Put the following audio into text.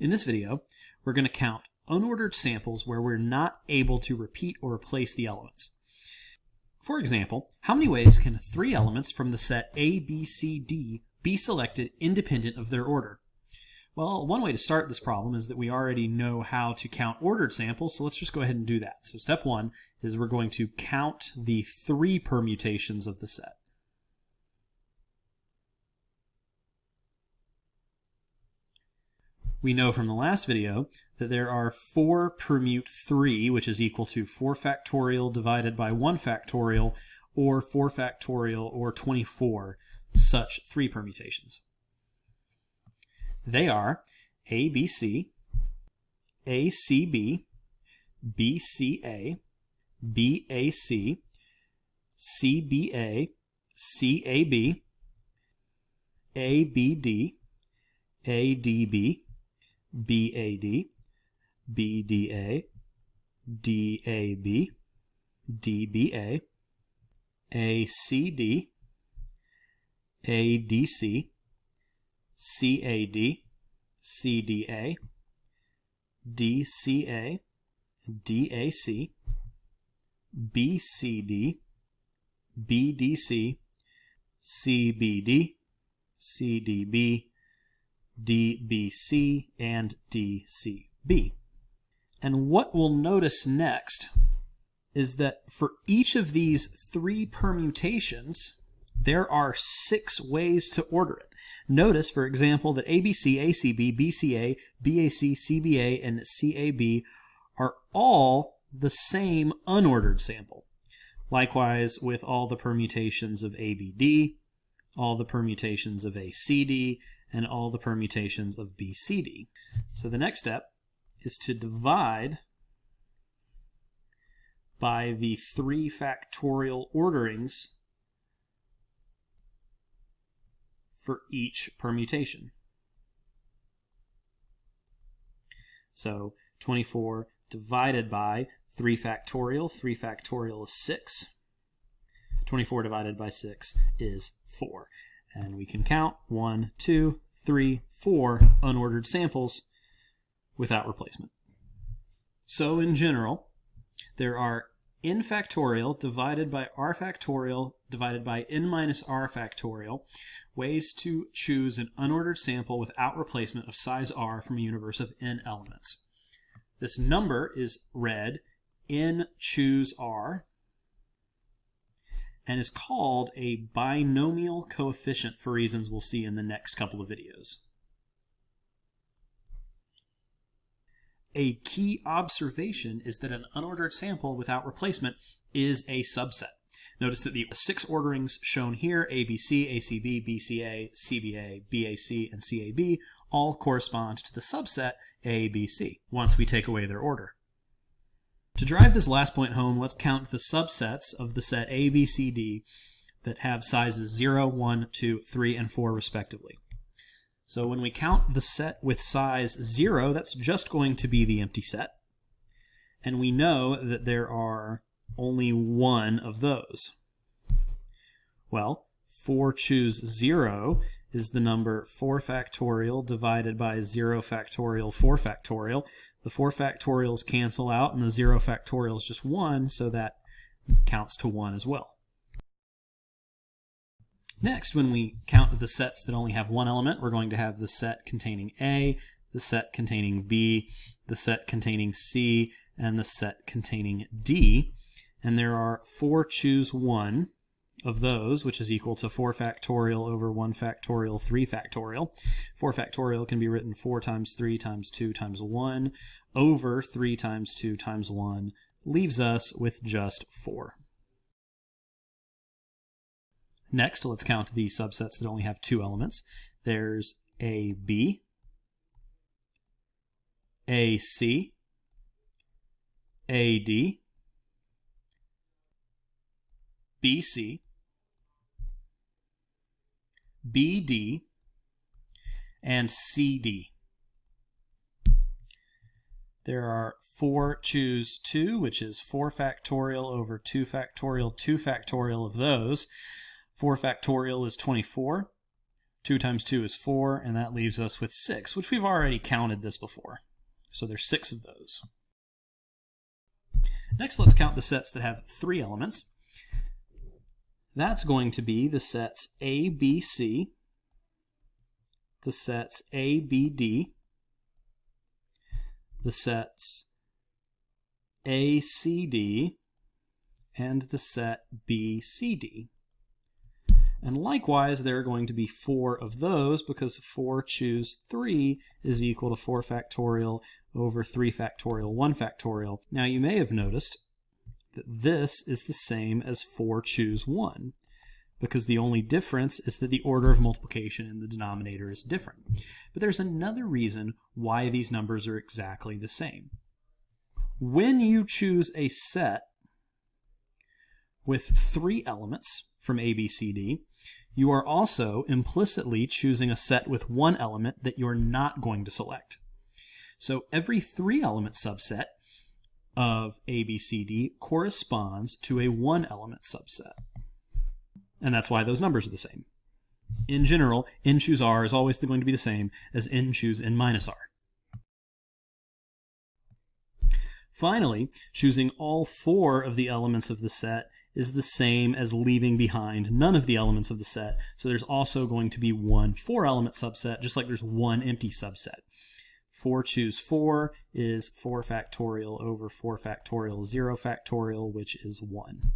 In this video, we're going to count unordered samples where we're not able to repeat or replace the elements. For example, how many ways can three elements from the set A, B, C, D be selected independent of their order? Well, one way to start this problem is that we already know how to count ordered samples, so let's just go ahead and do that. So step one is we're going to count the three permutations of the set. We know from the last video that there are 4 permute 3, which is equal to 4 factorial divided by 1 factorial, or 4 factorial, or 24 such 3 permutations. They are ABC, ACB, BCA, BAC, CBA, CAB, ABD, ADB, BAD, BDA, DAB, DBA, ACD, ADC, CAD, CDA, DCA, DAC, BCD, BDC, CBD, CDB, DBC, and DCB. And what we'll notice next is that for each of these three permutations, there are six ways to order it. Notice, for example, that ABC, ACB, BCA, BAC, CBA, and CAB are all the same unordered sample. Likewise with all the permutations of ABD, all the permutations of ACD, and all the permutations of BCD. So the next step is to divide by the three factorial orderings for each permutation. So 24 divided by 3 factorial, 3 factorial is 6. 24 divided by 6 is 4. And we can count one, two, three, four unordered samples without replacement. So in general, there are n factorial divided by r factorial divided by n minus r factorial ways to choose an unordered sample without replacement of size r from a universe of n elements. This number is read n choose r and is called a binomial coefficient for reasons we'll see in the next couple of videos. A key observation is that an unordered sample without replacement is a subset. Notice that the six orderings shown here, ABC, ACB, BCA, CBA, BAC, and CAB, all correspond to the subset ABC once we take away their order. To drive this last point home, let's count the subsets of the set A, B, C, D that have sizes 0, 1, 2, 3, and 4 respectively. So when we count the set with size 0, that's just going to be the empty set. And we know that there are only one of those. Well, 4 choose 0 is the number 4 factorial divided by 0 factorial 4 factorial. The 4 factorials cancel out and the 0 factorial is just 1, so that counts to 1 as well. Next, when we count the sets that only have one element, we're going to have the set containing A, the set containing B, the set containing C, and the set containing D. And there are four choose one of those, which is equal to 4 factorial over 1 factorial 3 factorial. 4 factorial can be written 4 times 3 times 2 times 1 over 3 times 2 times 1 leaves us with just 4. Next, let's count the subsets that only have two elements. There's AB, AC, AD, BC, BD, and CD. There are 4 choose 2, which is 4 factorial over 2 factorial 2 factorial of those. 4 factorial is 24. 2 times 2 is 4, and that leaves us with 6, which we've already counted this before. So there's 6 of those. Next, let's count the sets that have three elements. That's going to be the sets A, B, C, the sets A, B, D, the sets A, C, D, and the set B, C, D. And likewise, there are going to be four of those because 4 choose 3 is equal to 4 factorial over 3 factorial 1 factorial. Now you may have noticed that this is the same as 4 choose 1 because the only difference is that the order of multiplication in the denominator is different. But there's another reason why these numbers are exactly the same. When you choose a set with three elements from A, B, C, D, you are also implicitly choosing a set with one element that you're not going to select. So every three element subset of A, B, C, D corresponds to a one element subset. And that's why those numbers are the same. In general, n choose r is always going to be the same as n choose n minus r. Finally, choosing all four of the elements of the set is the same as leaving behind none of the elements of the set. So there's also going to be one four element subset, just like there's one empty subset. 4 choose 4 is 4 factorial over 4 factorial 0 factorial, which is 1.